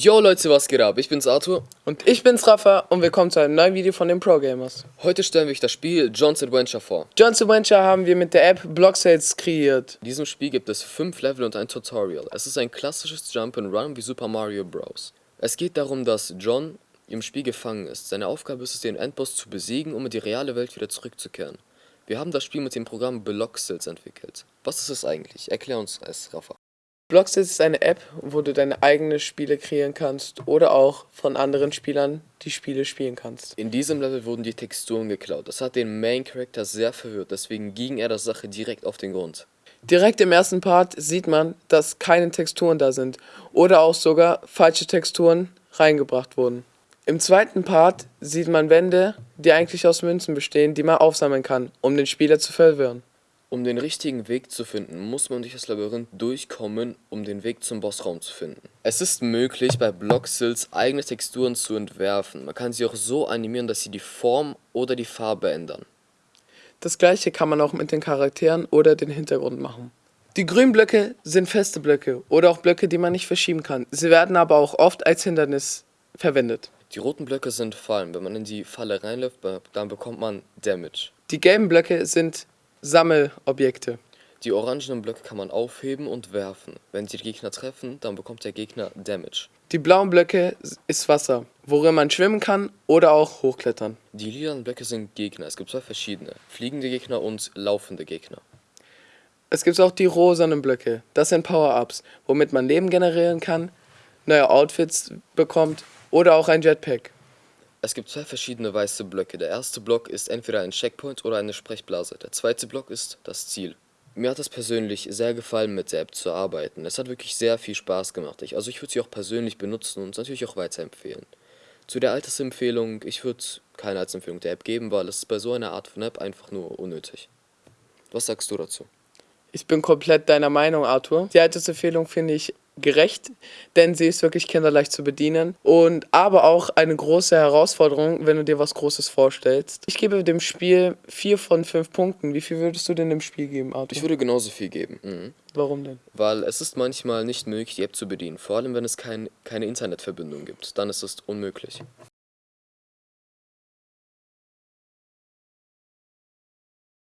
Yo Leute, was geht ab? Ich bin's Arthur. Und ich bin's Rafa und willkommen zu einem neuen Video von den Pro Gamers. Heute stellen wir euch das Spiel John's Adventure vor. John's Adventure haben wir mit der App Blocksales kreiert. In diesem Spiel gibt es 5 Level und ein Tutorial. Es ist ein klassisches Jump'n'Run wie Super Mario Bros. Es geht darum, dass John im Spiel gefangen ist. Seine Aufgabe ist es, den Endboss zu besiegen, um in die reale Welt wieder zurückzukehren. Wir haben das Spiel mit dem Programm Bloxels entwickelt. Was ist es eigentlich? Erklär uns es, Rafa. Bloxels ist eine App, wo du deine eigenen Spiele kreieren kannst oder auch von anderen Spielern die Spiele spielen kannst. In diesem Level wurden die Texturen geklaut. Das hat den Main Character sehr verwirrt, deswegen ging er der Sache direkt auf den Grund. Direkt im ersten Part sieht man, dass keine Texturen da sind oder auch sogar falsche Texturen reingebracht wurden. Im zweiten Part sieht man Wände, die eigentlich aus Münzen bestehen, die man aufsammeln kann, um den Spieler zu verwirren. Um den richtigen Weg zu finden, muss man durch das Labyrinth durchkommen, um den Weg zum Bossraum zu finden. Es ist möglich, bei Bloxils eigene Texturen zu entwerfen. Man kann sie auch so animieren, dass sie die Form oder die Farbe ändern. Das gleiche kann man auch mit den Charakteren oder den Hintergrund machen. Die grünen Blöcke sind feste Blöcke oder auch Blöcke, die man nicht verschieben kann. Sie werden aber auch oft als Hindernis verwendet. Die roten Blöcke sind Fallen. Wenn man in die Falle reinläuft, dann bekommt man Damage. Die gelben Blöcke sind Sammelobjekte. Die orangenen Blöcke kann man aufheben und werfen. Wenn sie die Gegner treffen, dann bekommt der Gegner Damage. Die blauen Blöcke ist Wasser, worin man schwimmen kann oder auch hochklettern. Die lilanen Blöcke sind Gegner. Es gibt zwei verschiedene. Fliegende Gegner und laufende Gegner. Es gibt auch die rosanen Blöcke. Das sind Power-Ups, womit man Leben generieren kann, neue Outfits bekommt oder auch ein Jetpack. Es gibt zwei verschiedene weiße Blöcke. Der erste Block ist entweder ein Checkpoint oder eine Sprechblase. Der zweite Block ist das Ziel. Mir hat es persönlich sehr gefallen, mit der App zu arbeiten. Es hat wirklich sehr viel Spaß gemacht. Ich, also ich würde sie auch persönlich benutzen und natürlich auch weiterempfehlen. Zu der Altersempfehlung, ich würde keine Altersempfehlung der App geben, weil es ist bei so einer Art von App einfach nur unnötig. Was sagst du dazu? Ich bin komplett deiner Meinung, Arthur. Die Altersempfehlung finde ich gerecht, denn sie ist wirklich kinderleicht zu bedienen und aber auch eine große Herausforderung, wenn du dir was Großes vorstellst. Ich gebe dem Spiel 4 von 5 Punkten. Wie viel würdest du denn dem Spiel geben, Arthur? Ich würde genauso viel geben. Mhm. Warum denn? Weil es ist manchmal nicht möglich, die App zu bedienen, vor allem wenn es kein, keine Internetverbindung gibt. Dann ist es unmöglich.